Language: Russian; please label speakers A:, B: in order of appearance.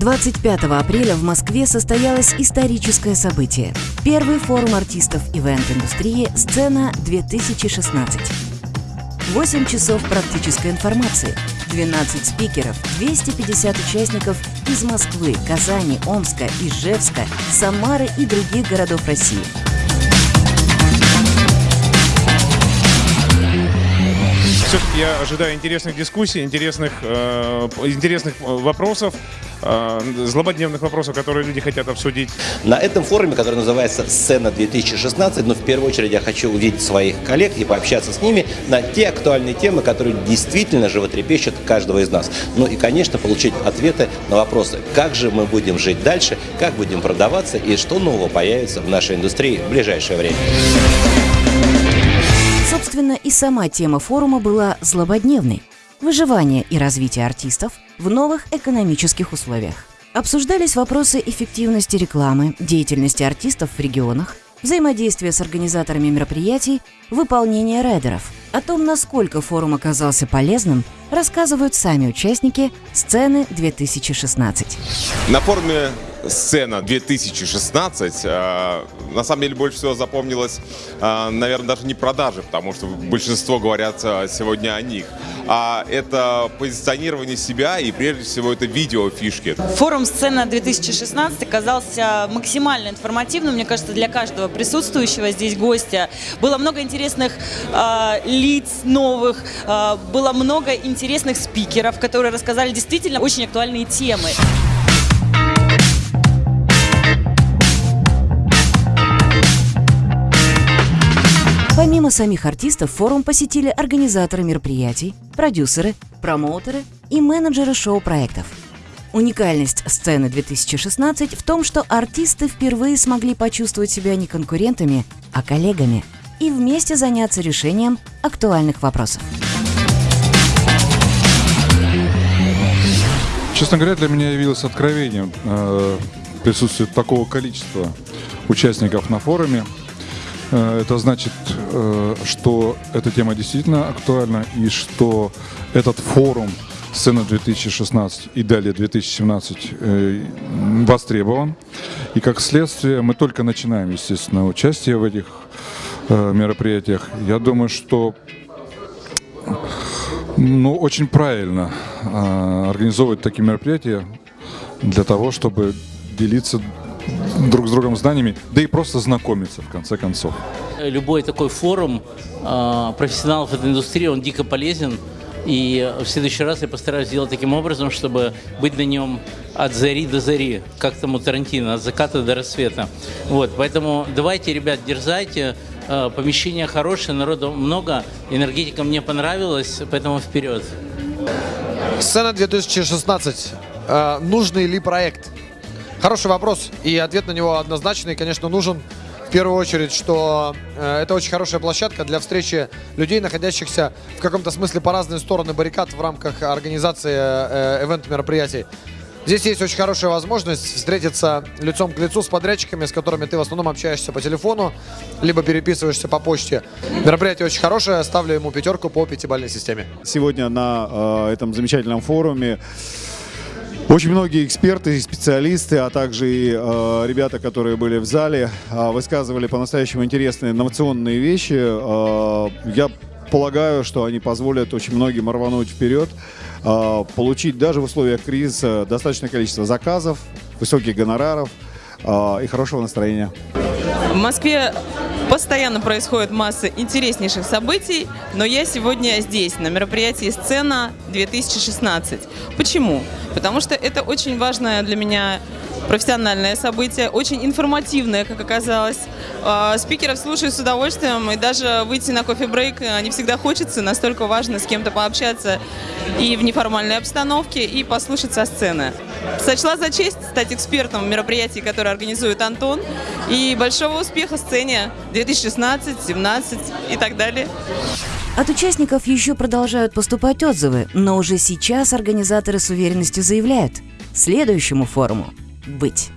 A: 25 апреля в Москве состоялось историческое событие. Первый форум артистов ивент-индустрии «Сцена-2016». 8 часов практической информации, 12 спикеров, 250 участников из Москвы, Казани, Омска, Ижевска, Самары и других городов России –
B: все-таки я ожидаю интересных дискуссий, интересных, э, интересных вопросов, э, злободневных вопросов, которые люди хотят обсудить.
C: На этом форуме, который называется «Сцена-2016», ну, в первую очередь я хочу увидеть своих коллег и пообщаться с ними на те актуальные темы, которые действительно животрепещут каждого из нас. Ну и, конечно, получить ответы на вопросы, как же мы будем жить дальше, как будем продаваться и что нового появится в нашей индустрии в ближайшее время.
A: Собственно, и сама тема форума была злободневной – выживание и развитие артистов в новых экономических условиях. Обсуждались вопросы эффективности рекламы, деятельности артистов в регионах, взаимодействия с организаторами мероприятий, выполнения райдеров. О том, насколько форум оказался полезным, рассказывают сами участники «Сцены 2016».
D: На форуме сцена 2016, э, на самом деле больше всего запомнилась, э, наверное, даже не продажи, потому что большинство говорят э, сегодня о них, а это позиционирование себя и прежде всего это видео фишки.
E: Форум «Сцена 2016» оказался максимально информативным, мне кажется, для каждого присутствующего здесь гостя. Было много интересных э, лиц новых, э, было много интересных спикеров, которые рассказали действительно очень актуальные темы.
A: Помимо самих артистов, форум посетили организаторы мероприятий, продюсеры, промоутеры и менеджеры шоу-проектов. Уникальность сцены 2016 в том, что артисты впервые смогли почувствовать себя не конкурентами, а коллегами и вместе заняться решением актуальных вопросов.
F: Честно говоря, для меня явилось откровением э, присутствие такого количества участников на форуме. Э, это значит, э, что эта тема действительно актуальна и что этот форум сцена 2016 и далее 2017 э, востребован. И как следствие мы только начинаем, естественно, участие в этих мероприятиях. Я думаю, что ну, очень правильно организовывать такие мероприятия для того, чтобы делиться друг с другом знаниями, да и просто знакомиться в конце концов.
G: Любой такой форум э, профессионалов этой индустрии, он дико полезен. И в следующий раз я постараюсь сделать таким образом, чтобы быть на нем от зари до зари, как там у Тарантино, от заката до рассвета. Вот, поэтому давайте, ребят, дерзайте. Э, помещение хорошее, народу много, энергетика мне понравилась, поэтому вперед.
H: Сцена 2016. Э, нужный ли проект? Хороший вопрос, и ответ на него однозначный, конечно, нужен. В первую очередь, что э, это очень хорошая площадка для встречи людей, находящихся в каком-то смысле по разные стороны баррикад в рамках организации э, ивент-мероприятий. Здесь есть очень хорошая возможность встретиться лицом к лицу с подрядчиками, с которыми ты в основном общаешься по телефону, либо переписываешься по почте. Мероприятие очень хорошее, ставлю ему пятерку по пятибалльной системе.
I: Сегодня на э, этом замечательном форуме очень многие эксперты и специалисты, а также и э, ребята, которые были в зале, э, высказывали по-настоящему интересные инновационные вещи. Э, я полагаю, что они позволят очень многим рвануть вперед, э, получить даже в условиях кризиса достаточное количество заказов, высоких гонораров э, и хорошего настроения.
J: В Москве постоянно происходит масса интереснейших событий, но я сегодня здесь, на мероприятии «Сцена-2016». Почему? Потому что это очень важное для меня профессиональное событие, очень информативное, как оказалось. А, спикеров слушаю с удовольствием, и даже выйти на кофе-брейк не всегда хочется, настолько важно с кем-то пообщаться и в неформальной обстановке, и послушать со сцены. Сочла за честь стать экспертом в мероприятии, которое организует Антон, и большого успеха сцене 2016, 2017 и так далее.
A: От участников еще продолжают поступать отзывы, но уже сейчас организаторы с уверенностью заявляют – следующему форуму быть.